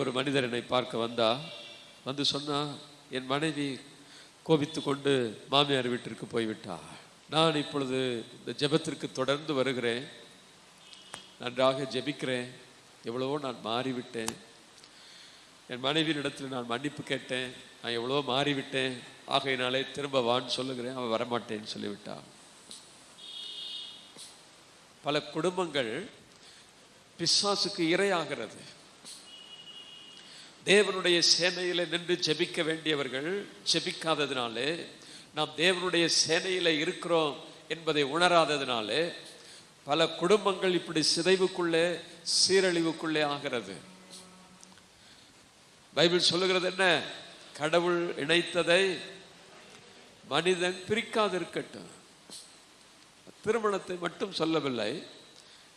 ஒரு மனிதர் என்னை பார்க்க வந்தா வந்து சொன்னா என் மனைவி கோபித்து கொண்டு மாமியார் வீட்டிற்கு போய்விட்டா நான் இப்பொழுது இந்த ஜெபத்திற்கு தொடர்ந்து வருகிறேன். நன்றாக ஜெபிக்கிறேன். எவ்வளவோ நான் மாறிவிட்டேன். என் மனைவியினிடத்தில் நான் மன்னிப்பு கேட்டேன். நான் எவ்வளவோ மாறிவிட்டேன். ஆகையினாலே திரும்ப வான்னு சொல்லுகிறேன். அவன் வரமாட்டேன்னு சொல்லிவிட்டான். பல குடும்பங்கள் பிசாசுக்கு இரையாகிறது. தேவனுடைய சேனையில நின்று ஜெபிக்க வேண்டியவர்கள் ஜெபிக்காததினாலே நாம் தேவனுடைய சேனையில இருக்கிறோம் என்பதை உணராததினாலே பல குடும்பங்கள் இப்படி சிதைவுக்குள்ளே சீரழிவுக்குள்ளே ஆகிறது. பைபிள் சொல்லுகிறது என்ன? கடவுள் இணைத்ததை மனிதன் பிரிக்காதிருக்கட்டும். திருமணத்தை மட்டும் சொல்லவில்லை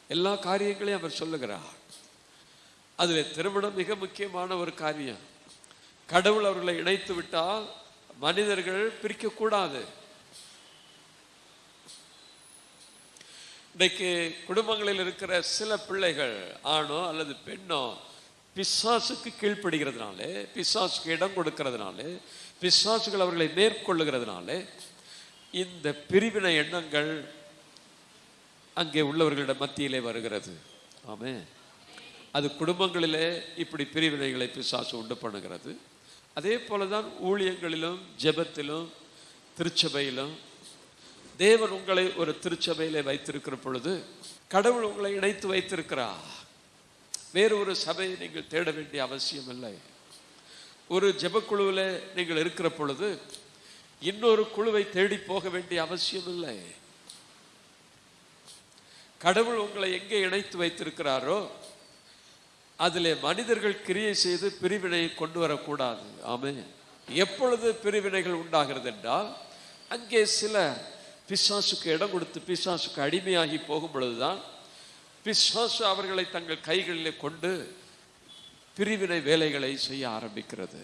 எல்லா காரியங்களையும் அவர் சொல்லுகிறார். அதில் திருமணம் மிக முக்கியமான ஒரு காரியம். கடவுள் அவர்களை இணைத்து விட்டால் மனிதர்கள் பிரிக்கக்கூடாது இன்றைக்கு குடும்பங்களில் இருக்கிற சில பிள்ளைகள் ஆணோ அல்லது பெண்ணோ பிசாசுக்கு கீழ்ப்படுகிறதுனாலே பிசாசுக்கு இடம் கொடுக்கறதுனாலே பிசாசுகள் அவர்களை மேற்கொள்ளுகிறதுனாலே இந்த பிரிவினை எண்ணங்கள் அங்கே உள்ளவர்களிட மத்தியிலே வருகிறது. ஆமே அது குடும்பங்களிலே இப்படி பிரிவினைகளை பிசாசு உண்டு பண்ணுகிறது. அதே போல தான் ஊழியங்களிலும் ஜெபத்திலும் திருச்சபையிலும் தேவன் உங்களை ஒரு திருச்சபையில் வைத்திருக்கிற பொழுது கடவுள் உங்களை இணைத்து வைத்திருக்கிறார். வேறு ஒரு சபையை நீங்கள் தேட வேண்டிய அவசியம் இல்லை ஒரு ஜெபக்குழுவில் நீங்கள் இருக்கிற பொழுது இன்னொரு குழுவை தேடி போக வேண்டிய அவசியம் இல்லை கடவுள் உங்களை எங்கே இணைத்து வைத்திருக்கிறாரோ அதில் மனிதர்கள் கிரியை செய்து பிரிவினை கொண்டு வரக்கூடாது. ஆமே எப்பொழுது பிரிவினைகள் உண்டாகிறது என்றால் அங்கே சில பிசாசுக்கு இடம் கொடுத்து பிசாசுக்கு அடிமையாகி போகும் பொழுதுதான் பிசாசு அவர்களை தங்கள் கைகளிலே கொண்டு பிரிவினை வேலைகளை செய்ய ஆரம்பிக்கிறது.